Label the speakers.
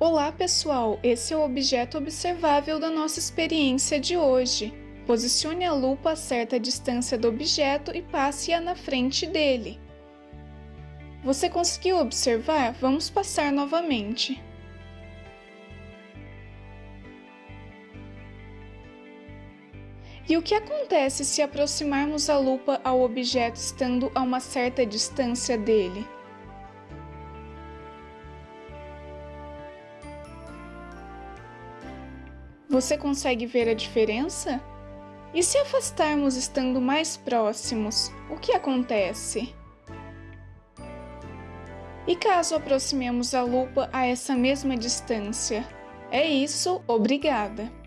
Speaker 1: Olá pessoal, esse é o objeto observável da nossa experiência de hoje. Posicione a lupa a certa distância do objeto e passe-a na frente dele. Você conseguiu observar? Vamos passar novamente. E o que acontece se aproximarmos a lupa ao objeto estando a uma certa distância dele? Você consegue ver a diferença? E se afastarmos estando mais próximos, o que acontece? E caso aproximemos a lupa a essa mesma distância? É isso, obrigada!